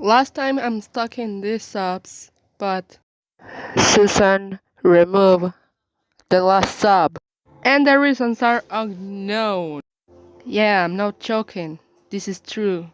Last time I'm stuck in these subs, but Susan remove the last sub. And the reasons are unknown. Yeah, I'm not joking. This is true.